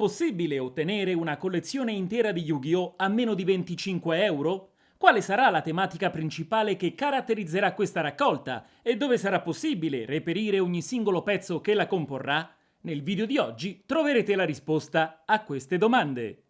possibile ottenere una collezione intera di Yu-Gi-Oh! a meno di 25 euro? Quale sarà la tematica principale che caratterizzerà questa raccolta e dove sarà possibile reperire ogni singolo pezzo che la comporrà? Nel video di oggi troverete la risposta a queste domande.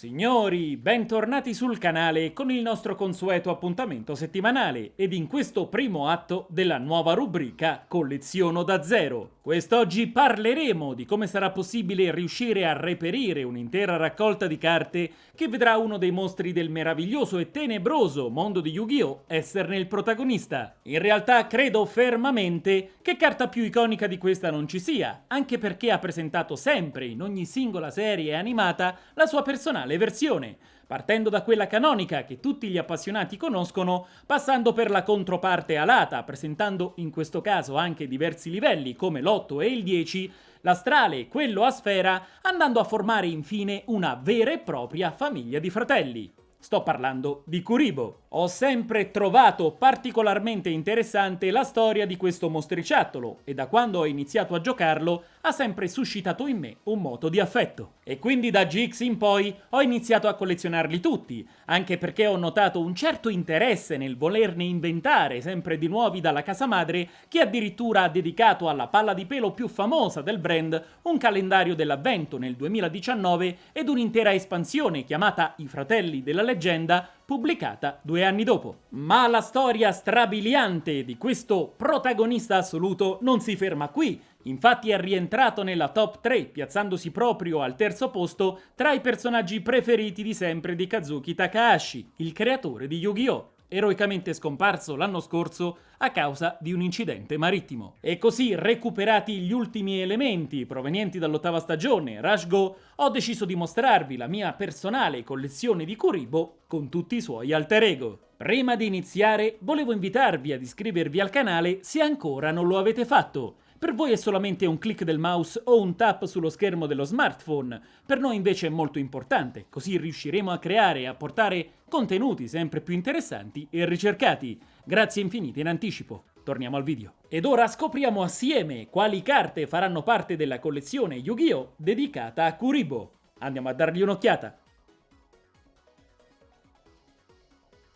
Signori, bentornati sul canale con il nostro consueto appuntamento settimanale ed in questo primo atto della nuova rubrica Colleziono da zero. Quest'oggi parleremo di come sarà possibile riuscire a reperire un'intera raccolta di carte che vedrà uno dei mostri del meraviglioso e tenebroso mondo di Yu-Gi-Oh! esserne il protagonista. In realtà credo fermamente che carta più iconica di questa non ci sia, anche perché ha presentato sempre in ogni singola serie animata la sua personale versione, partendo da quella canonica che tutti gli appassionati conoscono, passando per la controparte alata, presentando in questo caso anche diversi livelli come l'8 e il 10, l'astrale e quello a sfera, andando a formare infine una vera e propria famiglia di fratelli. Sto parlando di Kuribo. Ho sempre trovato particolarmente interessante la storia di questo mostriciattolo e da quando ho iniziato a giocarlo ha sempre suscitato in me un moto di affetto. E quindi da GX in poi ho iniziato a collezionarli tutti, anche perché ho notato un certo interesse nel volerne inventare sempre di nuovi dalla casa madre che addirittura ha dedicato alla palla di pelo più famosa del brand un calendario dell'avvento nel 2019 ed un'intera espansione chiamata I Fratelli della Leggenda pubblicata due anni dopo. Ma la storia strabiliante di questo protagonista assoluto non si ferma qui, Infatti è rientrato nella top 3, piazzandosi proprio al terzo posto tra i personaggi preferiti di sempre di Kazuki Takahashi, il creatore di Yu-Gi-Oh! Eroicamente scomparso l'anno scorso a causa di un incidente marittimo. E così, recuperati gli ultimi elementi provenienti dall'ottava stagione, Rush Go, ho deciso di mostrarvi la mia personale collezione di Kuribo con tutti i suoi alter ego. Prima di iniziare, volevo invitarvi ad iscrivervi al canale se ancora non lo avete fatto, per voi è solamente un click del mouse o un tap sullo schermo dello smartphone, per noi invece è molto importante, così riusciremo a creare e a portare contenuti sempre più interessanti e ricercati. Grazie infinite in anticipo. Torniamo al video. Ed ora scopriamo assieme quali carte faranno parte della collezione Yu-Gi-Oh! dedicata a Kuribo. Andiamo a dargli un'occhiata.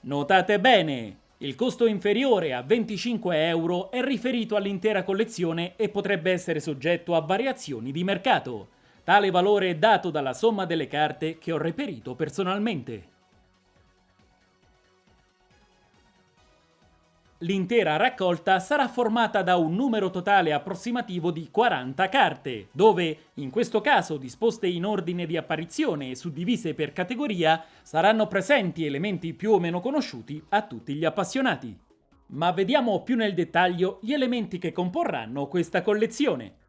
Notate bene, il costo inferiore a 25 euro è riferito all'intera collezione e potrebbe essere soggetto a variazioni di mercato. Tale valore è dato dalla somma delle carte che ho reperito personalmente. L'intera raccolta sarà formata da un numero totale approssimativo di 40 carte, dove, in questo caso disposte in ordine di apparizione e suddivise per categoria, saranno presenti elementi più o meno conosciuti a tutti gli appassionati. Ma vediamo più nel dettaglio gli elementi che comporranno questa collezione.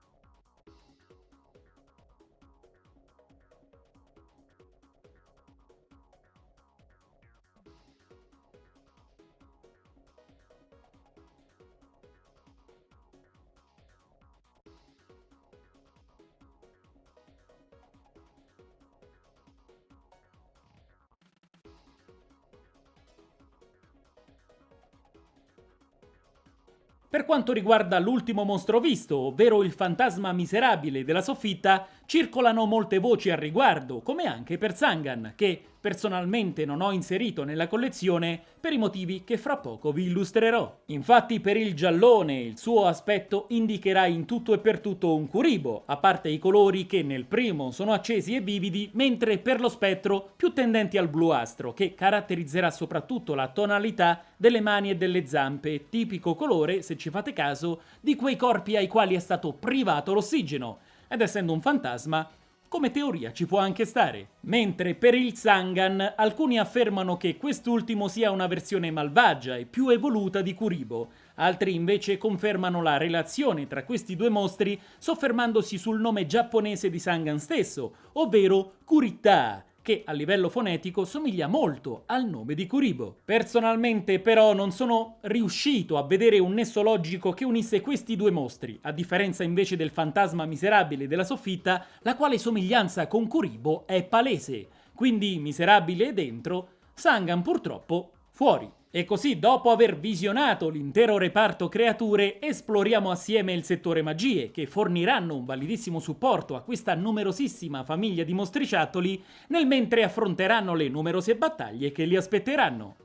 Per quanto riguarda l'ultimo mostro visto, ovvero il fantasma miserabile della soffitta, circolano molte voci al riguardo, come anche per Zangan, che personalmente non ho inserito nella collezione per i motivi che fra poco vi illustrerò. Infatti per il giallone il suo aspetto indicherà in tutto e per tutto un curibo, a parte i colori che nel primo sono accesi e vividi, mentre per lo spettro più tendenti al bluastro, che caratterizzerà soprattutto la tonalità delle mani e delle zampe, tipico colore, se ci fate caso, di quei corpi ai quali è stato privato l'ossigeno, ed essendo un fantasma come teoria ci può anche stare. Mentre per il Zangan alcuni affermano che quest'ultimo sia una versione malvagia e più evoluta di Kuribo, altri invece confermano la relazione tra questi due mostri soffermandosi sul nome giapponese di Zangan stesso, ovvero Kurita, che a livello fonetico somiglia molto al nome di Kuribo. Personalmente però non sono riuscito a vedere un nesso logico che unisse questi due mostri, a differenza invece del fantasma miserabile della soffitta, la quale somiglianza con Kuribo è palese. Quindi miserabile dentro, Sangan purtroppo fuori. E così, dopo aver visionato l'intero reparto creature, esploriamo assieme il settore magie, che forniranno un validissimo supporto a questa numerosissima famiglia di mostriciattoli, nel mentre affronteranno le numerose battaglie che li aspetteranno.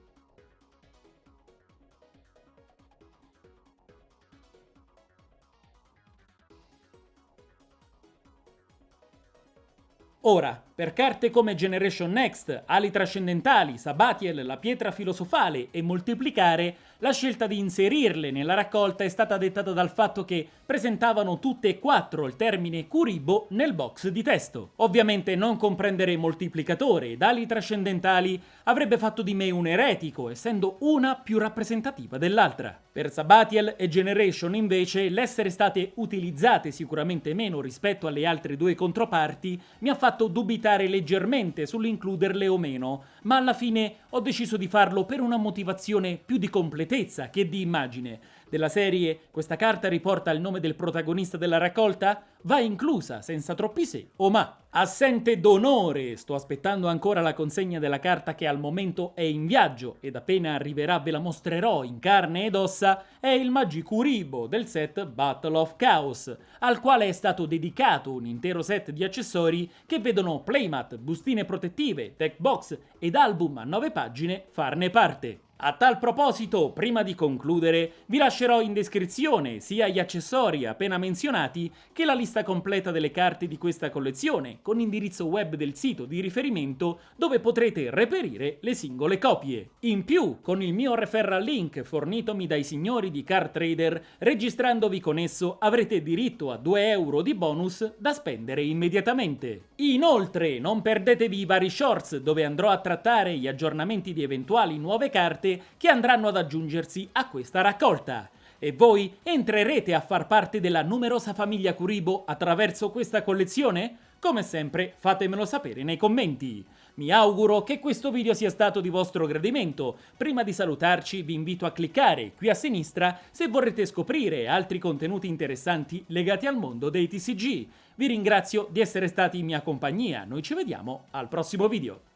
Ora, per carte come Generation Next, Ali Trascendentali, Sabatiel, la Pietra Filosofale e Moltiplicare, la scelta di inserirle nella raccolta è stata dettata dal fatto che presentavano tutte e quattro il termine Kuribo nel box di testo. Ovviamente non comprendere Moltiplicatore ed Ali Trascendentali avrebbe fatto di me un eretico, essendo una più rappresentativa dell'altra. Per Sabatiel e Generation invece l'essere state utilizzate sicuramente meno rispetto alle altre due controparti mi ha fatto dubitare dubitare leggermente sull'includerle o meno, ma alla fine ho deciso di farlo per una motivazione più di completezza che di immagine. Della serie questa carta riporta il nome del protagonista della raccolta? Va inclusa, senza troppi se o ma. Assente d'onore, sto aspettando ancora la consegna della carta che al momento è in viaggio ed appena arriverà ve la mostrerò in carne ed ossa, è il Magikuribo del set Battle of Chaos, al quale è stato dedicato un intero set di accessori che vedono playmat, bustine protettive, deck box ed album a 9 pagine farne parte. A tal proposito, prima di concludere, vi lascerò in descrizione sia gli accessori appena menzionati che la lista completa delle carte di questa collezione, con indirizzo web del sito di riferimento dove potrete reperire le singole copie. In più, con il mio referral link fornitomi dai signori di Card Trader, registrandovi con esso avrete diritto a 2 euro di bonus da spendere immediatamente. Inoltre, non perdetevi i vari shorts dove andrò a trattare gli aggiornamenti di eventuali nuove carte che andranno ad aggiungersi a questa raccolta. E voi entrerete a far parte della numerosa famiglia Kuribo attraverso questa collezione? Come sempre fatemelo sapere nei commenti. Mi auguro che questo video sia stato di vostro gradimento. Prima di salutarci vi invito a cliccare qui a sinistra se vorrete scoprire altri contenuti interessanti legati al mondo dei TCG. Vi ringrazio di essere stati in mia compagnia, noi ci vediamo al prossimo video.